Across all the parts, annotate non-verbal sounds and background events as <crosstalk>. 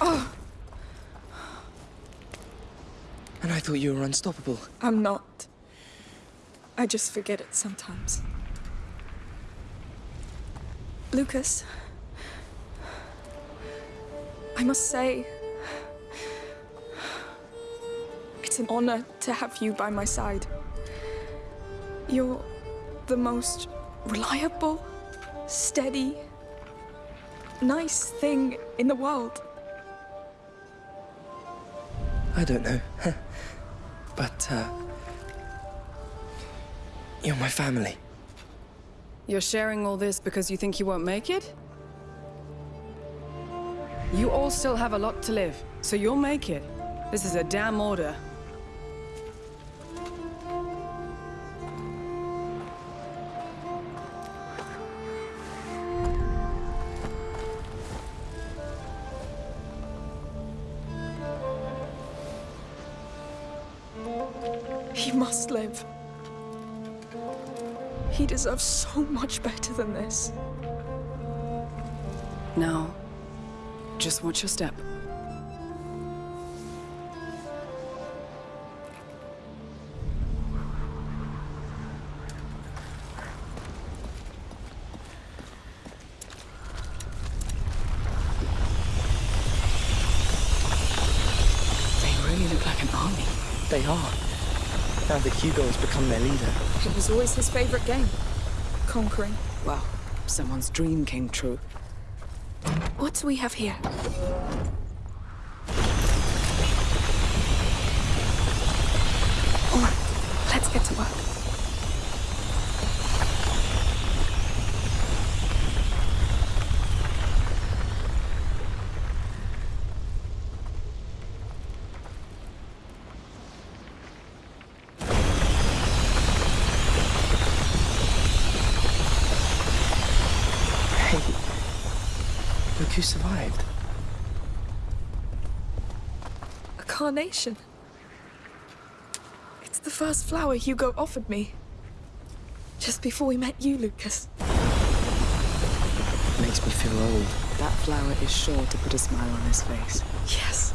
Oh. And I thought you were unstoppable. I'm not. I just forget it sometimes. Lucas, I must say, it's an honor to have you by my side. You're the most reliable, steady, nice thing in the world. I don't know. <laughs> but, uh... You're my family. You're sharing all this because you think you won't make it? You all still have a lot to live, so you'll make it. This is a damn order. Must live. He deserves so much better than this. Now, just watch your step. Become their leader. It was always his favorite game. Conquering. Well, someone's dream came true. What do we have here? All right, let's get to work. Hey, look who survived. A carnation. It's the first flower Hugo offered me. Just before we met you, Lucas. It Makes me feel old. That flower is sure to put a smile on his face. Yes.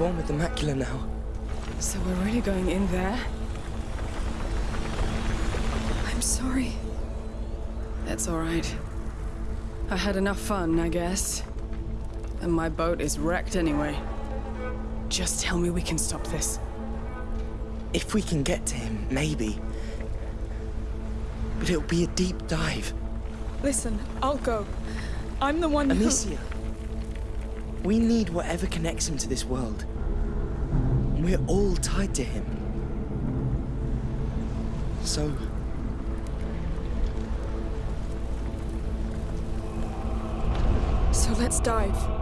One with the macula now. So we're really going in there? I'm sorry. That's all right. I had enough fun, I guess. And my boat is wrecked anyway. Just tell me we can stop this. If we can get to him, maybe. But it'll be a deep dive. Listen, I'll go. I'm the one who... We need whatever connects him to this world. We're all tied to him. So, So let's dive.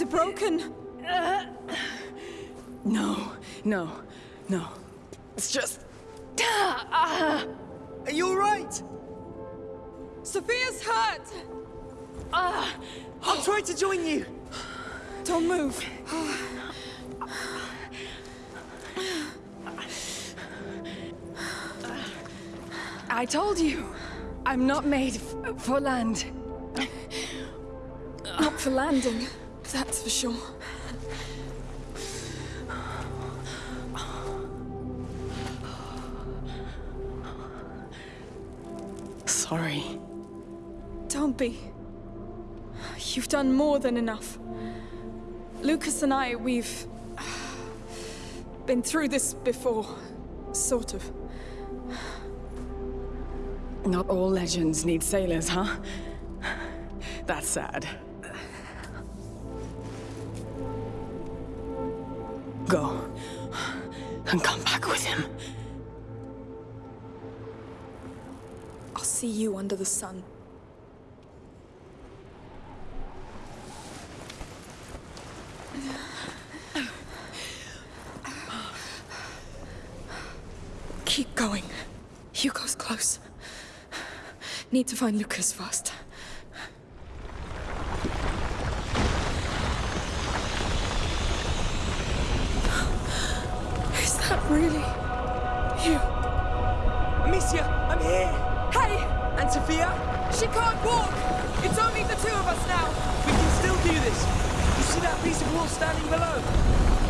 Is it broken? No, no, no. It's just. Are you all right? Sophia's hurt! I'll try to join you. Don't move. I told you, I'm not made for land. Not for landing, that's for sure. Sorry. Don't be. You've done more than enough. Lucas and I, we've... been through this before. Sort of. Not all legends need sailors, huh? That's sad. And come back with him. I'll see you under the sun. Keep going. Hugo's close. Need to find Lucas fast. Is that really you? Amicia, I'm here! Hey! And Sophia? She can't walk! It's only the two of us now! We can still do this! You see that piece of wall standing below?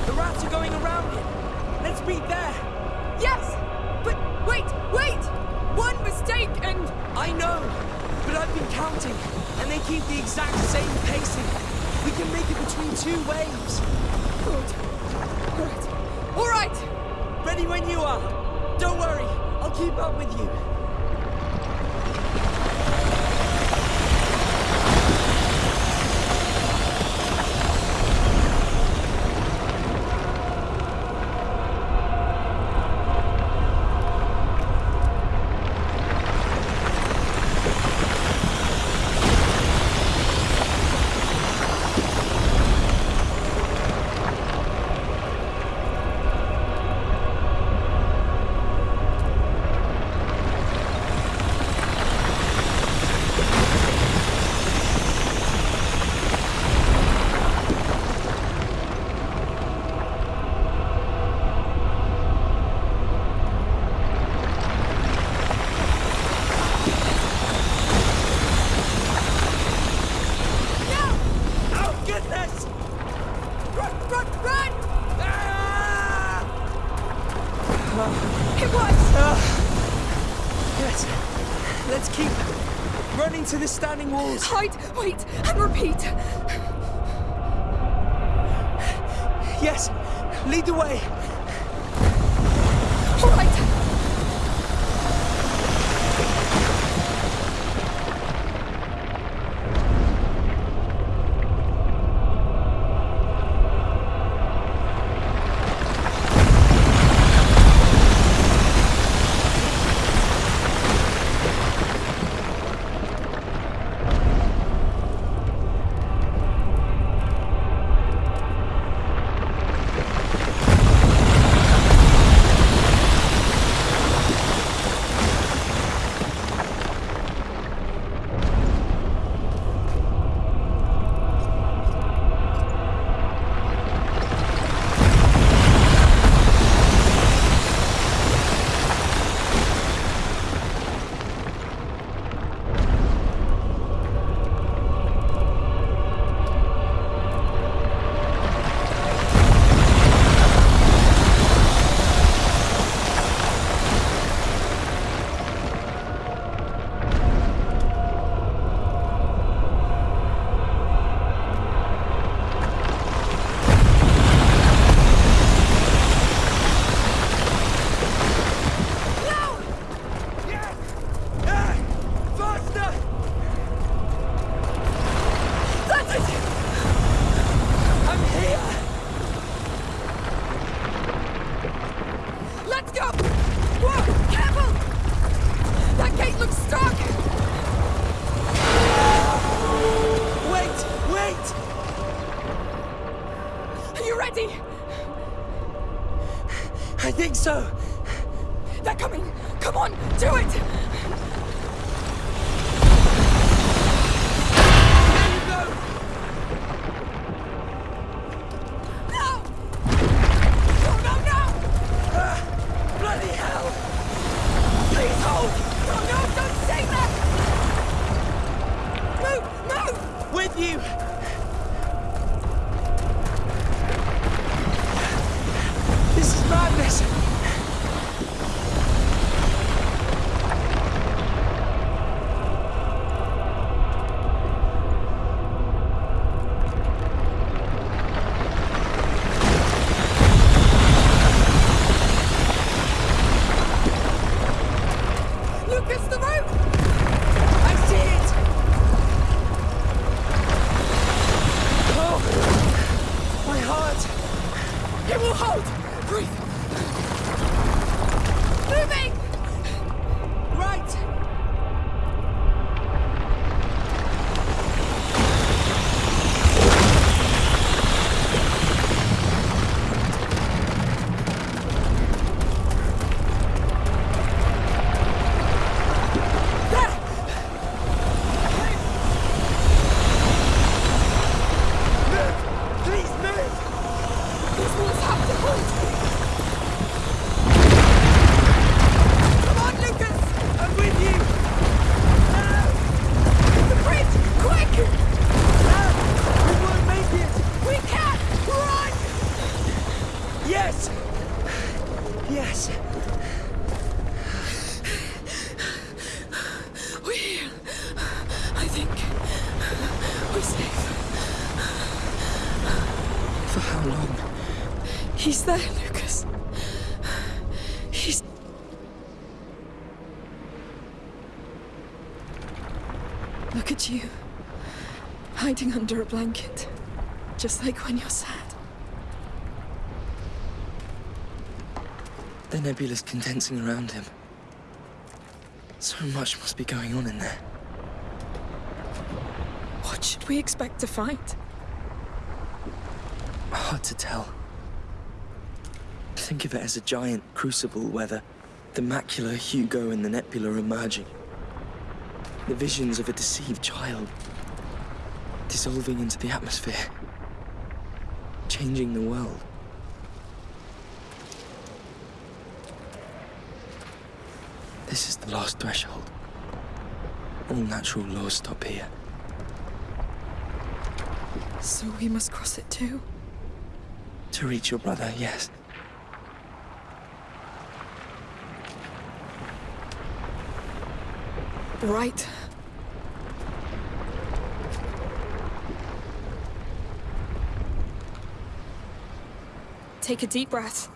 The rats are going around it! Let's meet there! Yes! But wait, wait! One mistake and... I know! But I've been counting, and they keep the exact same pacing. We can make it between two waves. Good. Alright. Alright! Ready when you are. Don't worry, I'll keep up with you. No! Oh, goodness! Run, run, run! Ah! It was! Yes, let's keep running walls. Hide, wait, and repeat. Yes, lead the way. He's. Look at you. Hiding under a blanket. Just like when you're sad. The nebula's condensing around him. So much must be going on in there. What should we expect to find? Hard to tell. Think of it as a giant crucible where the, the macula, Hugo, and the nebula are merging. The visions of a deceived child dissolving into the atmosphere, changing the world. This is the last threshold. All natural laws stop here. So we must cross it too? To reach your brother, yes. Right. Take a deep breath.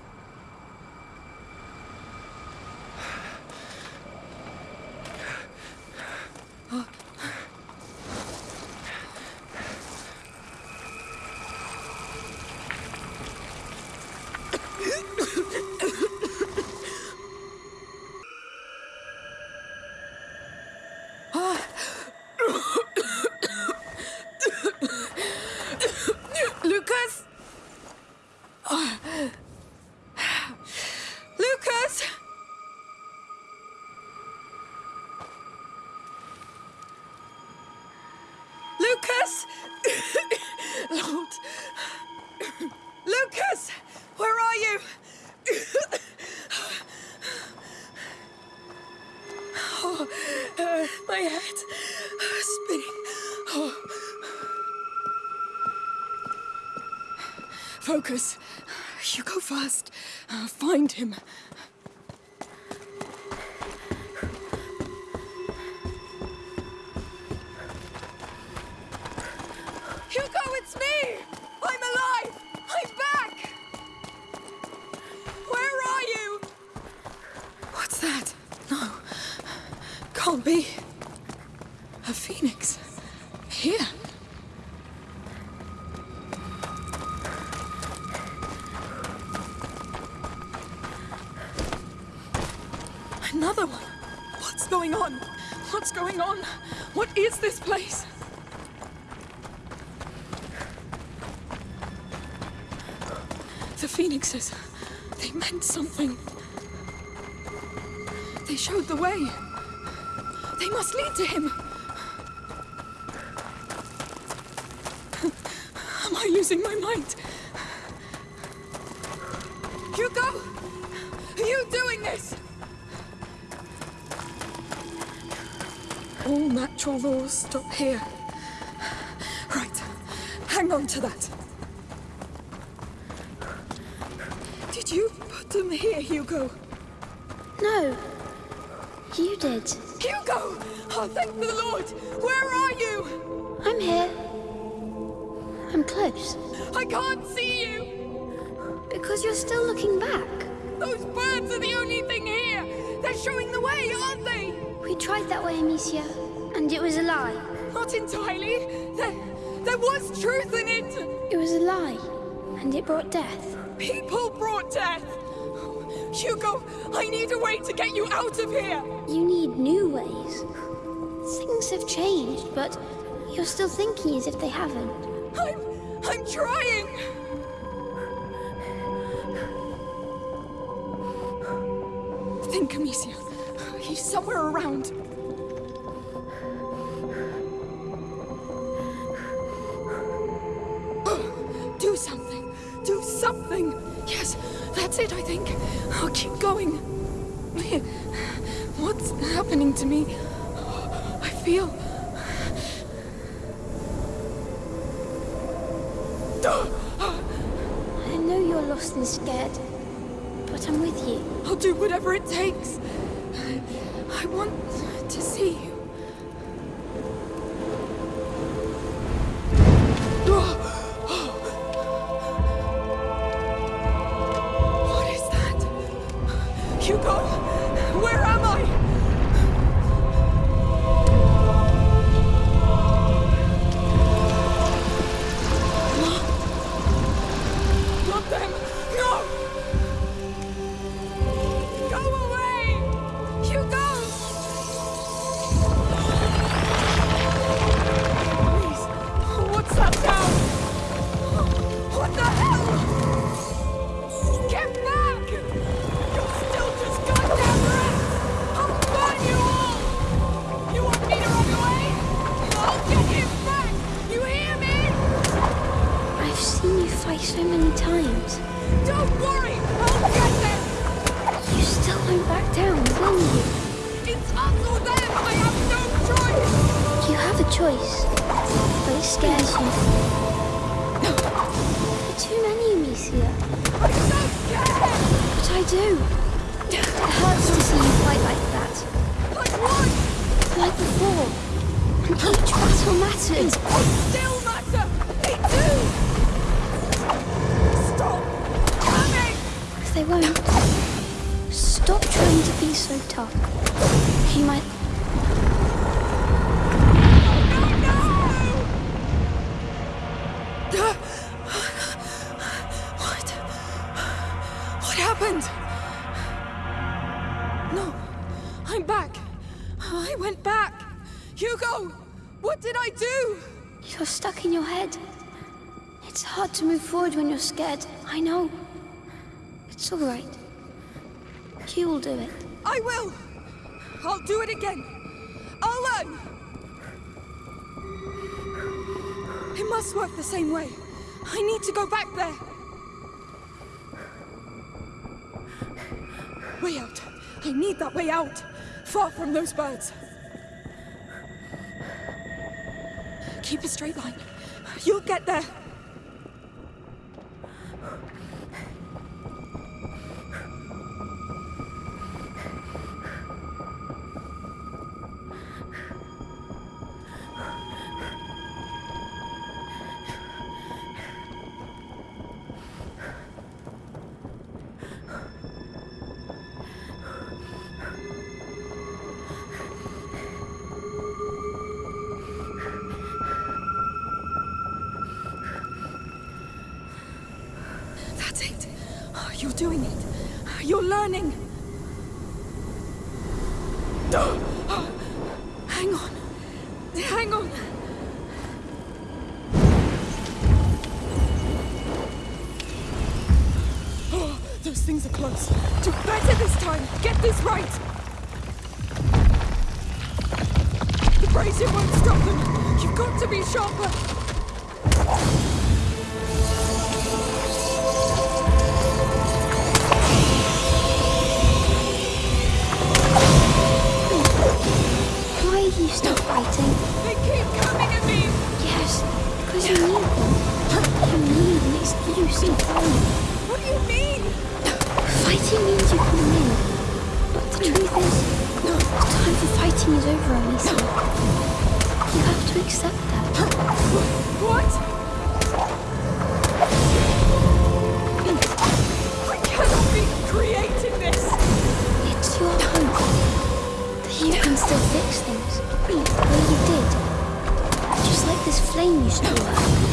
Lucas! Lord! Lucas! Where are you? Oh, uh, my head spinning. Oh. Focus. You go first. Uh, find him. Another one. What's going on? What's going on? What is this place? The phoenixes. They meant something. They showed the way. They must lead to him. <laughs> Am I losing my mind? Natural laws stop here. Right. Hang on to that. Did you put them here, Hugo? No. You did. Hugo! Oh, thank the Lord! Where are you? I'm here. I'm close. I can't see you! Because you're still looking back. Those birds are the only thing here! They're showing the way, aren't they? We tried that way, Amicia, and it was a lie. Not entirely. There, there was truth in it. It was a lie. And it brought death. People brought death! Hugo, I need a way to get you out of here! You need new ways. Things have changed, but you're still thinking as if they haven't. I'm. I'm trying! Think, Amicia. He's somewhere around. Do something! Yes, that's it, I think. I'll keep going. What's happening to me? I feel. I know you're lost and scared, but I'm with you. I'll do whatever it takes. I want to see you. They won't. Stop trying to be so tough. You might. No, no! What? What happened? No, I'm back. I went back. Hugo, what did I do? You're stuck in your head. It's hard to move forward when you're scared. I know. It's all right. You will do it. I will. I'll do it again. I'll learn. It must work the same way. I need to go back there. Way out. I need that way out. Far from those birds. Keep a straight line. You'll get there. This time. Get this right. The brazier won't stop them. You've got to be sharper. Why are you stop fighting? They keep coming at me. Yes, because you need them. You need an excuse to fight. What do you mean? Fighting means you can win. But the truth is, the time for fighting is over, Amicia. You have to accept that. What? I cannot be creating this. It's your hope that you can still fix things. Well, you did. Just like this flame you still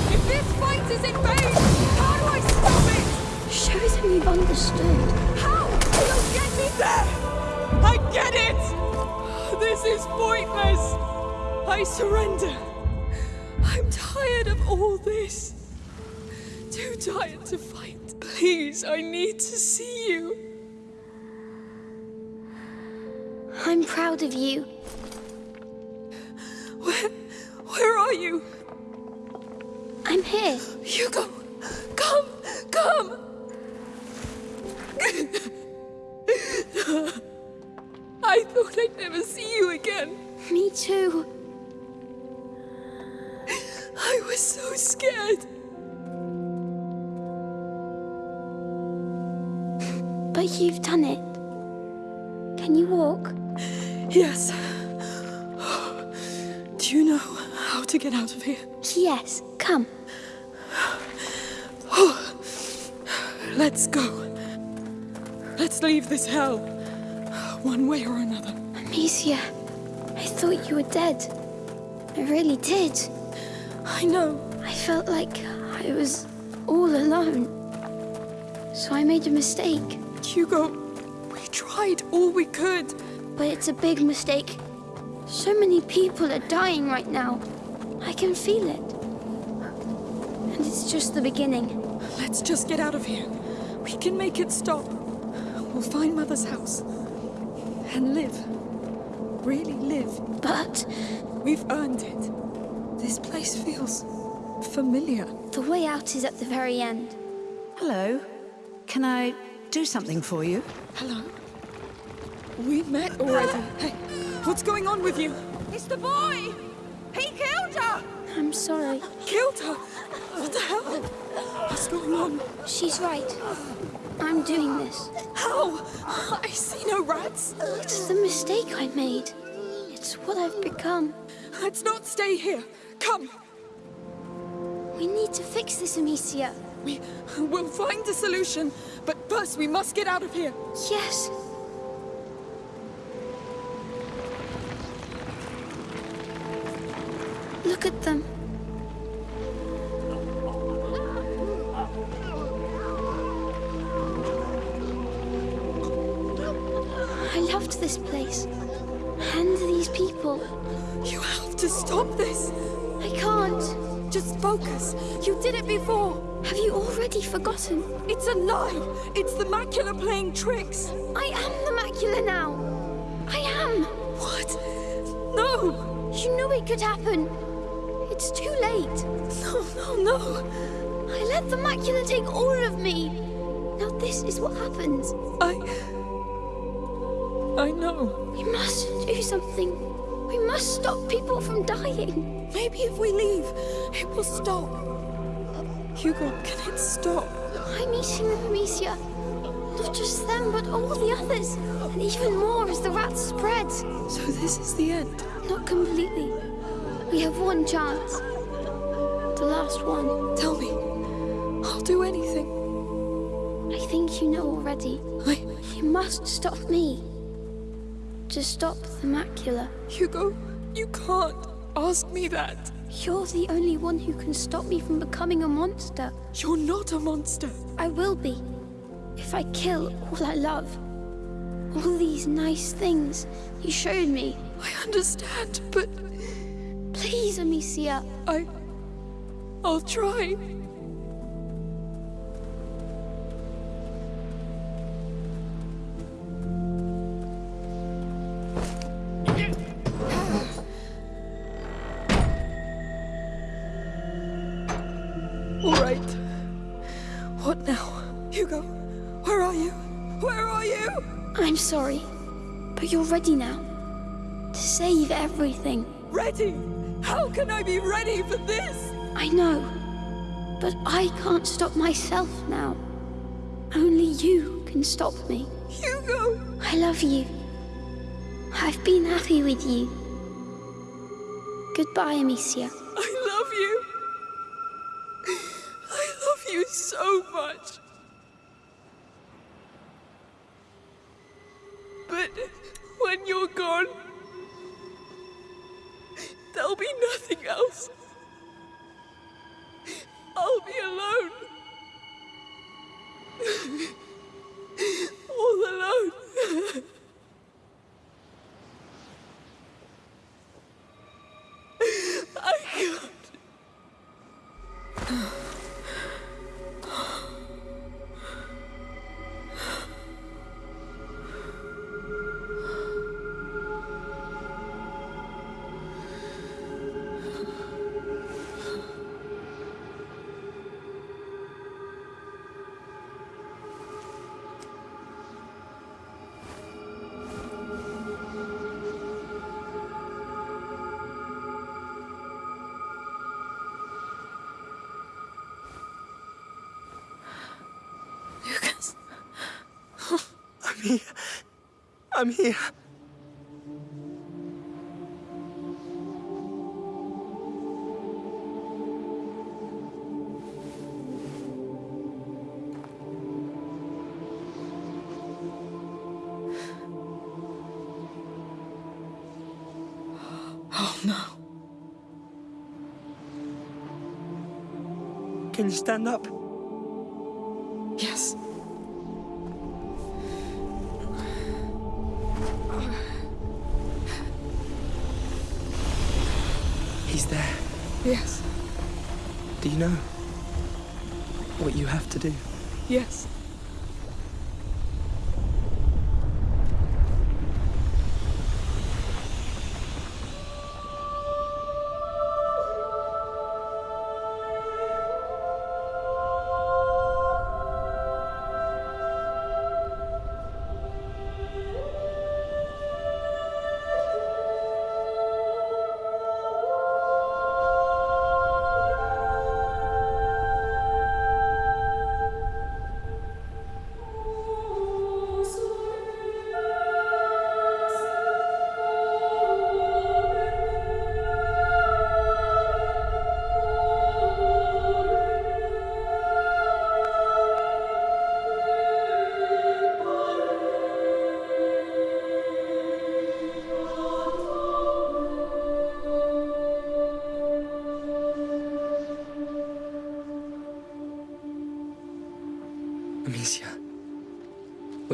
understood. How? You'll get me there! I get it! This is pointless! I surrender. I'm tired of all this. Too tired to fight. Please, I need to see you. I'm proud of you. Where, where are you? I'm here. Hugo, come, come! I thought I'd never see you again. Me too. I was so scared. But you've done it. Can you walk? Yes. Do you know how to get out of here? Yes, come. Oh, let's go. Let's leave this hell. One way or another. Amicia, I thought you were dead. I really did. I know. I felt like I was all alone. So I made a mistake. Hugo, we tried all we could. But it's a big mistake. So many people are dying right now. I can feel it. And it's just the beginning. Let's just get out of here. We can make it stop. We'll find Mother's house. And live. Really live. But We've earned it. This place feels familiar. the way out is at the very end. Hello. Can I do something for you? Hello? We met already. Hey, what's going on with you? It's the boy! He killed her! I'm sorry. Killed her? What the hell? What's going on? She's right. I'm doing this. How? I see no rats. It's the mistake I made. It's what I've become. Let's not stay here. Come. We need to fix this, Amicia. We will find a solution, but first we must get out of here. Yes. Look at them. This place. And these people. You have to stop this. I can't. Just focus. You did it before. Have you already forgotten? It's a lie. It's the macula playing tricks. I am the macula now. I am. What? No. You knew it could happen. It's too late. No, no, no. I let the macula take all of me. Now this is what happens. I. I know. We must do something. We must stop people from dying. Maybe if we leave, it will stop. Hugo, can it stop? I'm eating them, Amicia. Not just them, but all the others. And even more as the rats spread. So this is the end. Not completely. We have one chance. The last one. Tell me. I'll do anything. I think you know already. I. You must stop me. To stop the macula. Hugo, you can't ask me that. You're the only one who can stop me from becoming a monster. You're not a monster. I will be. If I kill all I love. All these nice things you showed me. I understand, but Please, Amicia. I. I'll try. Ready now. To save everything. Ready? How can I be ready for this? I know. But I can't stop myself now. Only you can stop me. Hugo! I love you. I've been happy with you. Goodbye, Amicia. I'm here. Oh no. Can you stand up? Yes. Do? Yes.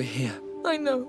Here. I know.